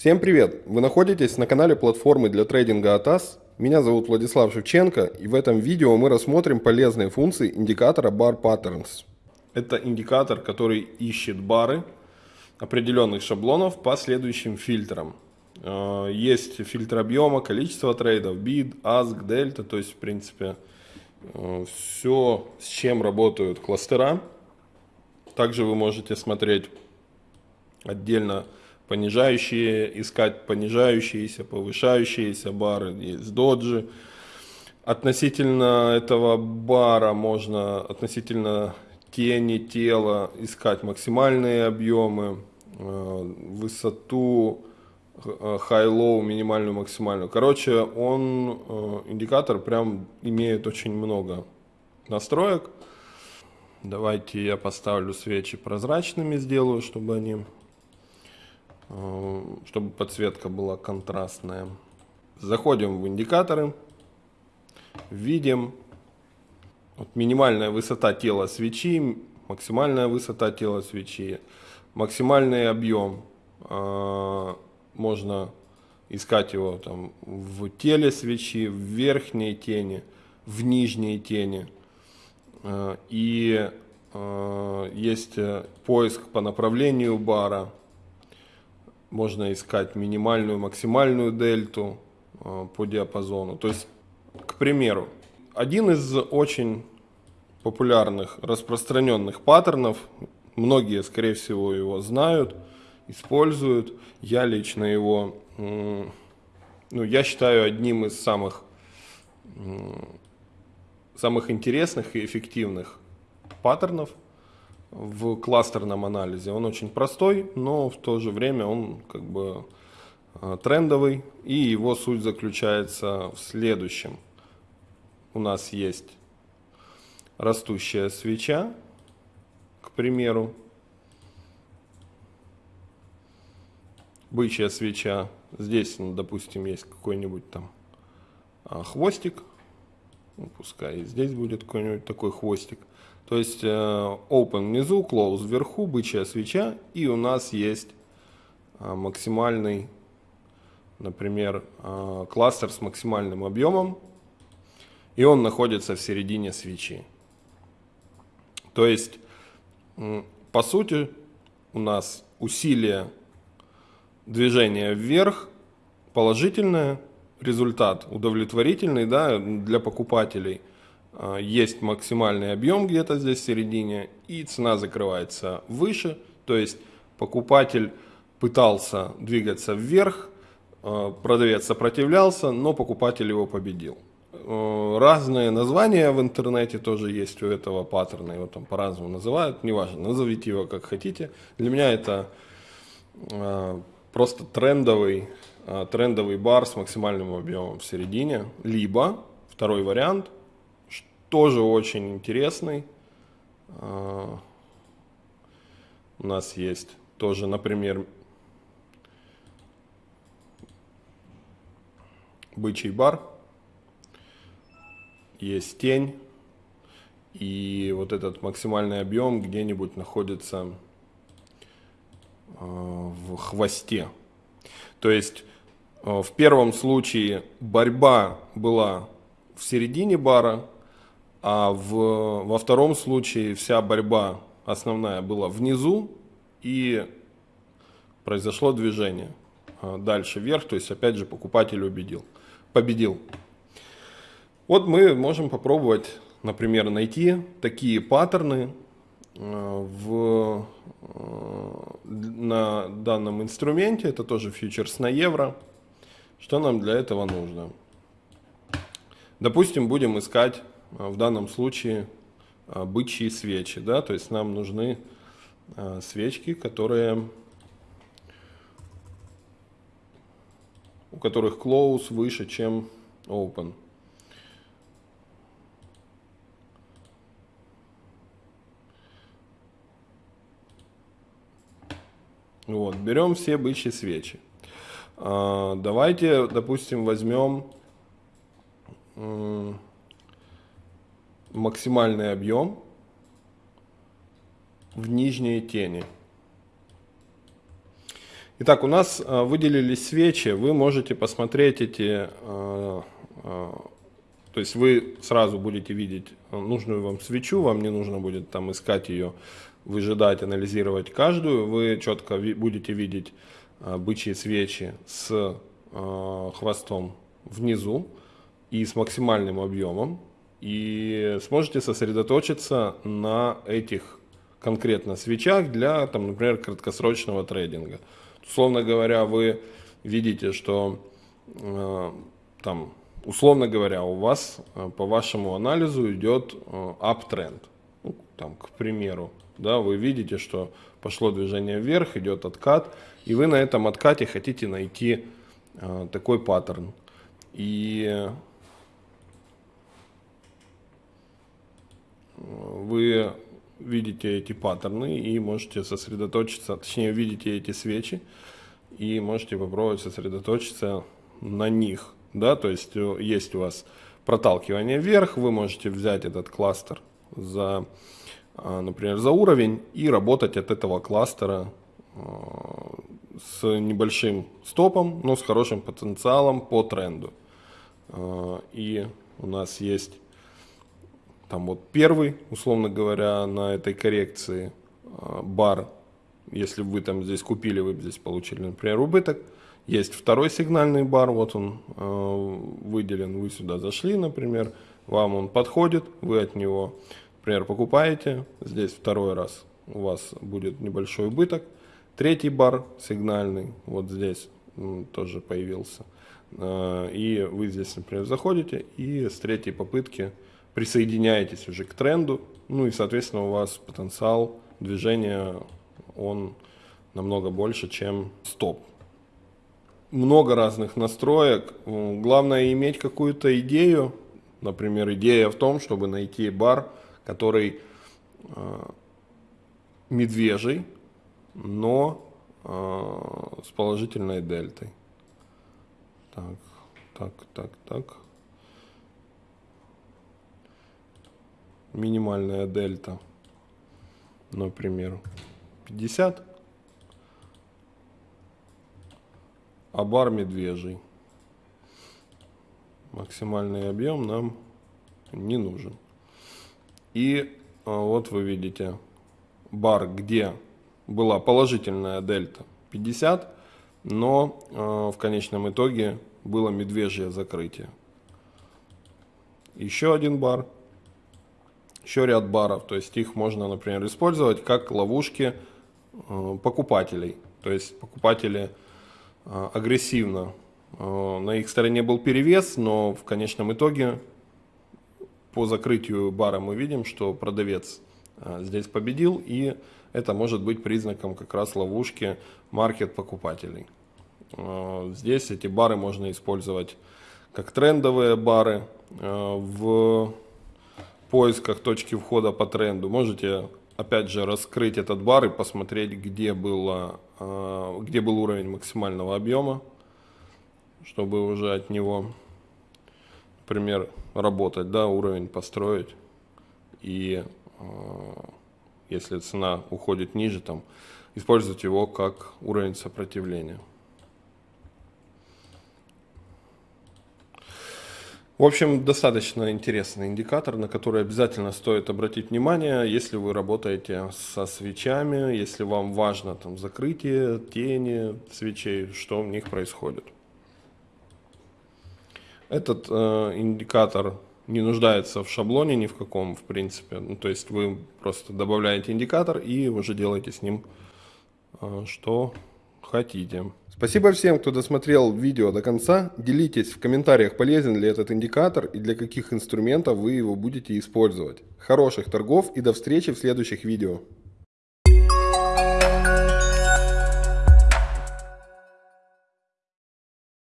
Всем привет! Вы находитесь на канале платформы для трейдинга ATAS. Меня зовут Владислав Шевченко и в этом видео мы рассмотрим полезные функции индикатора Bar Patterns. Это индикатор, который ищет бары определенных шаблонов по следующим фильтрам. Э, есть фильтр объема, количество трейдов, bid, ask, delta, то есть в принципе э, все, с чем работают кластера. Также вы можете смотреть отдельно понижающие, искать понижающиеся, повышающиеся бары, есть доджи. Относительно этого бара можно, относительно тени тела, искать максимальные объемы, э, высоту, э, high-low, минимальную, максимальную. Короче, он, э, индикатор прям имеет очень много настроек. Давайте я поставлю свечи прозрачными, сделаю, чтобы они Э, чтобы подсветка была контрастная. Заходим в индикаторы, видим вот минимальная высота тела свечи, максимальная высота тела свечи, максимальный объем. Э, можно искать его там в теле свечи, в верхней тени, в нижней тени. Э, и есть поиск по направлению бара можно искать минимальную, максимальную дельту э, по диапазону. То есть, к примеру, один из очень популярных, распространенных паттернов, многие, скорее всего, его знают, используют. Я лично его, ну, я считаю одним из самых, самых интересных и эффективных паттернов – в кластерном анализе. Он очень простой, но в то же время он как бы э, трендовый. И его суть заключается в следующем. У нас есть растущая свеча, к примеру. Бычья свеча. Здесь, допустим, есть какой-нибудь там а, хвостик. Ну, пускай здесь будет какой-нибудь такой хвостик. То есть э, open внизу, close вверху, бычья свеча. И у нас есть э, максимальный, например, э, кластер с максимальным объемом. И он находится в середине свечи. То есть, по сути, у нас усилие движения вверх положительное, результат удовлетворительный да, для покупателей – а, есть максимальный объем где-то здесь в середине, и цена закрывается выше, то есть покупатель пытался двигаться вверх, а, продавец сопротивлялся, но покупатель его победил. А, разные названия в интернете тоже есть у этого паттерна, его там по-разному называют, неважно, назовите его как хотите. Для меня это просто трендовый, трендовый бар с максимальным объемом в середине, либо второй вариант – тоже очень интересный. А, у нас есть тоже, например, бычий бар, есть тень, и вот этот максимальный объем где-нибудь находится а, в хвосте. То есть а, в первом случае борьба была в середине бара, а в, во втором случае вся борьба основная была внизу и произошло движение а, дальше вверх, то есть опять же покупатель убедил, победил. Вот мы можем попробовать, например, найти такие паттерны в, а, на данном инструменте, это тоже фьючерс на евро. Что нам для этого нужно? Допустим, будем искать а, в данном случае бычьи свечи. Да? То есть нам нужны свечки, которые, у которых close выше, чем open. Вот, берем все бычьи свечи. Давайте, допустим, возьмем максимальный объем в нижней тени. Итак, у нас э, выделились свечи, вы можете посмотреть эти, э, то есть вы сразу будете видеть нужную вам свечу, вам не нужно будет там искать ее, выжидать, анализировать каждую, вы четко будете видеть бычьи свечи с хвостом внизу и с максимальным объемом, и сможете сосредоточиться на этих конкретно свечах для, там, например, краткосрочного трейдинга. Условно говоря, вы видите, что э, там, условно говоря, у вас э, по вашему анализу идет э. Ну, там, к примеру, да, вы видите, что пошло движение вверх, идет откат, и вы на этом откате хотите найти э, такой паттерн. И вы видите эти паттерны и можете сосредоточиться, точнее видите эти свечи и можете попробовать сосредоточиться на них. Да? То есть э, есть у вас проталкивание вверх, вы можете взять этот кластер за, например, за уровень и работать от этого кластера а, с небольшим стопом, но с хорошим потенциалом по тренду. А, и у нас есть там вот первый, условно говоря, на этой коррекции а, бар, если вы там здесь купили, вы здесь получили, например, убыток. Есть второй сигнальный бар, вот он а, выделен, вы сюда зашли, например, вам он подходит, вы от него, например, покупаете, здесь второй раз у вас будет небольшой убыток. Третий бар сигнальный, вот здесь тоже появился. А, и вы здесь, например, заходите и с третьей попытки присоединяетесь уже к тренду, ну и, соответственно, у вас потенциал движения, он намного больше, чем стоп. Много разных настроек. Главное иметь какую-то идею. Например, идея в том, чтобы найти бар, который э, медвежий, но э, с положительной дельтой. Так, так, так, так. минимальная дельта, например, 50, а бар медвежий. Максимальный объем нам не нужен. И а, вот вы видите бар, где была положительная дельта 50, но э, в конечном итоге было медвежье закрытие. Еще один бар еще ряд баров, то есть их можно, например, использовать как ловушки э, покупателей. То есть покупатели агрессивно, на их стороне был перевес, но в конечном итоге по закрытию бара мы видим, что продавец здесь победил, и это может быть признаком как раз ловушки маркет покупателей. Здесь эти бары можно использовать как трендовые бары в поисках точки входа по тренду можете опять же раскрыть этот бар и посмотреть, где, было, а, где был уровень максимального объема, чтобы уже от него, например, работать, да, уровень построить. И а, если цена уходит ниже, там, использовать его как уровень сопротивления. В общем, достаточно интересный индикатор, на который обязательно стоит обратить внимание, если вы работаете со свечами, если вам важно там закрытие, тени свечей, что в них происходит. Этот э, индикатор не нуждается в шаблоне ни в каком, в принципе. Ну, то есть вы просто добавляете индикатор и уже делаете с ним, э, что хотите. Спасибо всем, кто досмотрел видео до конца. Делитесь в комментариях, полезен ли этот индикатор и для каких инструментов вы его будете использовать. Хороших торгов и до встречи в следующих видео.